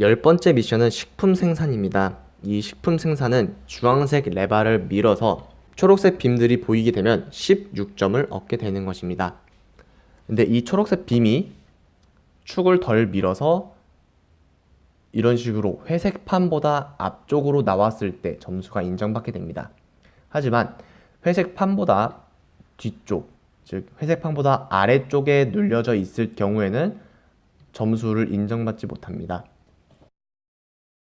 열 번째 미션은 식품 생산입니다. 이 식품 생산은 주황색 레바를 밀어서 초록색 빔들이 보이게 되면 16점을 얻게 되는 것입니다. 근데 이 초록색 빔이 축을 덜 밀어서 이런 식으로 회색 판보다 앞쪽으로 나왔을 때 점수가 인정받게 됩니다. 하지만 회색 판보다 뒤쪽, 즉 회색 판보다 아래쪽에 눌려져 있을 경우에는 점수를 인정받지 못합니다.